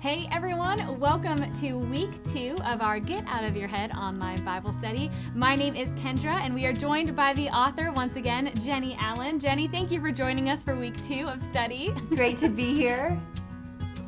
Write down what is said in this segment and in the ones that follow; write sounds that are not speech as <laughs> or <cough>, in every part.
Hey everyone, welcome to week two of our Get Out of Your Head online Bible study. My name is Kendra, and we are joined by the author once again, Jennie Allen. Jennie, thank you for joining us for week two of study. Great to be here. <laughs>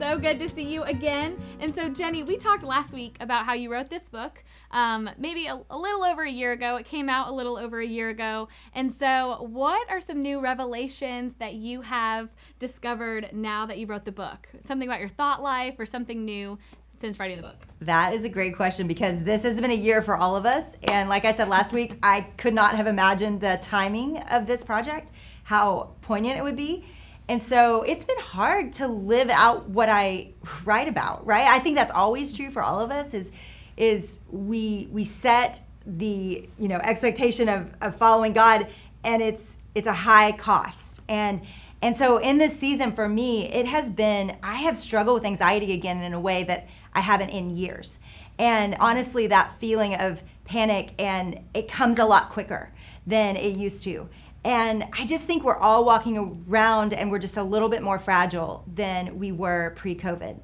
So good to see you again. And so, Jennie, we talked last week about how you wrote this book um, maybe a, a, little over a year ago. It came out a little over a year ago. And so, what are some new revelations that you have discovered now that you wrote the book? Something about your thought life or something new since writing the book? That is a great question because this has been a year for all of us. And like I said last week, I could not have imagined the timing of this project, how poignant it would be. And so it's been hard to live out what I write about, right? I think that's always true for all of us is is we we set the, you know, expectation of, of following God and it's it's a high cost. And and so in this season for me, it has been I have struggled with anxiety again in a way that I haven't in years. And honestly, that feeling of panic and it comes a lot quicker than it used to. And I just think we're all walking around and we're just a little bit more fragile than we were pre COVID.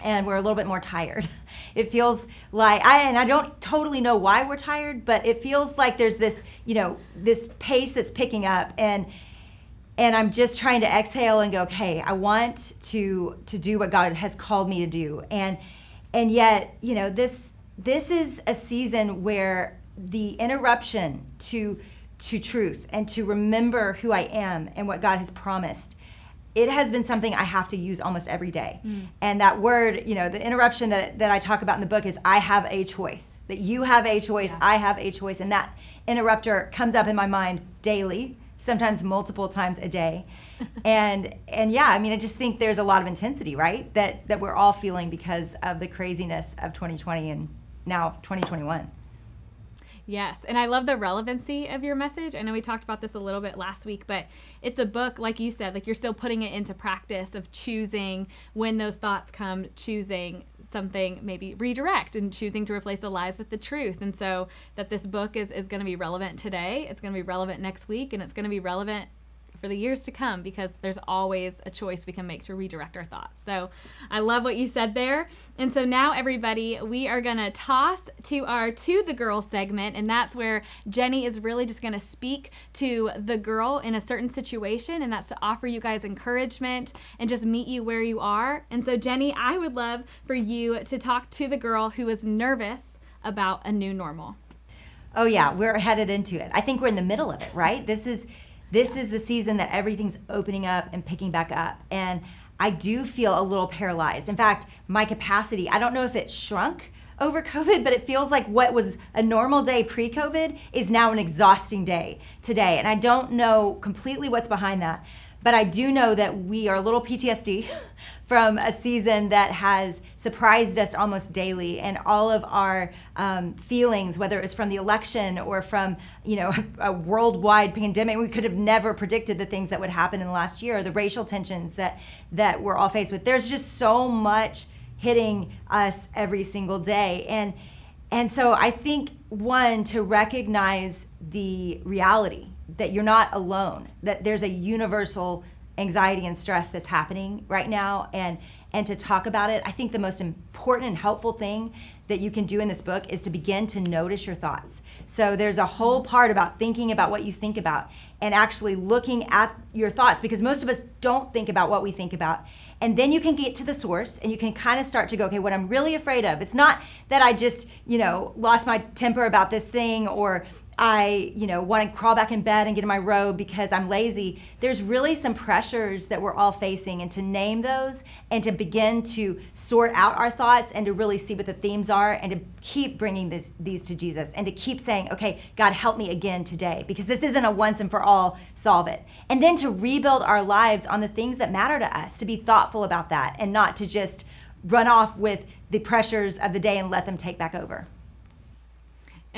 And we're a little bit more tired. <laughs> It feels like I and I don't totally know why we're tired, but it feels like there's this, you know, this pace that's picking up and and I'm just trying to exhale and go, okay, I want to to do what God has called me to do. And and yet, you know, this this is a season where the interruption to to truth and to remember who I am and what God has promised, it has been something I have to use almost every day. Mm. And that word, you know, the interruption that, that I talk about in the book is I have a choice, that you have a choice, yeah. I have a choice. And that interrupter comes up in my mind daily, sometimes multiple times a day. <laughs> and and yeah, I mean, I just think there's a lot of intensity, right? That that we're all feeling because of the craziness of 2020 and now 2021. Yes, and I love the relevancy of your message. I know we talked about this a little bit last week, but it's a book, like you said, like you're still putting it into practice of choosing when those thoughts come, choosing something maybe redirect and choosing to replace the lies with the truth. And so that this book is, is going to be relevant today, it's going to be relevant next week, and it's going to be relevant for the years to come because there's always a choice we can make to redirect our thoughts. So I love what you said there. And so now, everybody, we are going to toss to our To the Girl segment. And that's where Jennie is really just going to speak to the girl in a certain situation. And that's to offer you guys encouragement and just meet you where you are. And so, Jennie, I would love for you to talk to the girl who is nervous about a new normal. Oh, yeah, we're headed into it. I think we're in the middle of it, right? This is this is the season that everything's opening up and picking back up. And I do feel a little paralyzed. In fact, my capacity, I don't know if it shrunk over <laughs> COVID, but it feels like what was a normal day pre COVID is now an exhausting day today. And I don't know completely what's behind that. But I do know that we are a little PTSD <laughs> from a season that has surprised us almost daily, and all of our um, feelings, whether it was from the election or from you know <laughs> a worldwide pandemic, we could have never predicted the things that would happen in the last year, the racial tensions that that we're all faced with. There's just so much hitting us every single day, and and so I think one to recognize the reality that you're not alone, that there's a universal anxiety and stress that's happening right now and and to talk about it. I think the most important and helpful thing that you can do in this book is to begin to notice your thoughts. So there's a whole part about thinking about what you think about and actually looking at your thoughts because most of us don't think about what we think about. And then you can get to the source and you can kind of start to go, okay, what I'm really afraid of. It's not that I just, you know, lost my temper about this thing or I, you know, want to crawl back in bed and get in my robe because I'm lazy. There's really some pressures that we're all facing, and to name those and to begin to sort out our thoughts and to really see what the themes are and to keep bringing this, these to Jesus and to keep saying, okay, God, help me again today because this isn't a once and for all solve it. And then to rebuild our lives on the things that matter to us, to be thoughtful about that and not to just run off with the pressures of the day and let them take back over.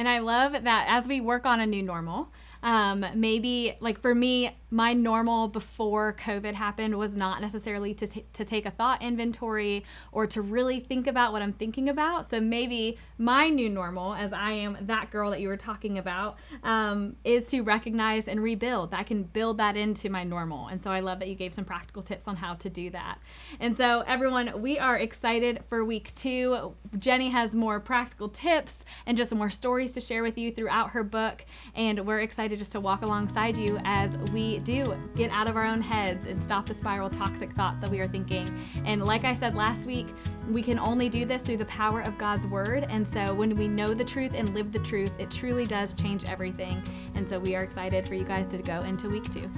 And I love that as we work on a new normal, Um, maybe, like for me, my normal before COVID happened was not necessarily to, t- to take a thought inventory or to really think about what I'm thinking about. So maybe my new normal, as I am that girl that you were talking about, um, is to recognize and rebuild. I can build that into my normal. And so I love that you gave some practical tips on how to do that. And so, everyone, we are excited for week two. Jennie has more practical tips and just more stories to share with you throughout her book. And we're excited just to walk alongside you as we do get out of our own heads and stop the spiral toxic thoughts that we are thinking. And like I said last week, we can only do this through the power of God's word. And so when we know the truth and live the truth, it truly does change everything. And so we are excited for you guys to go into week two.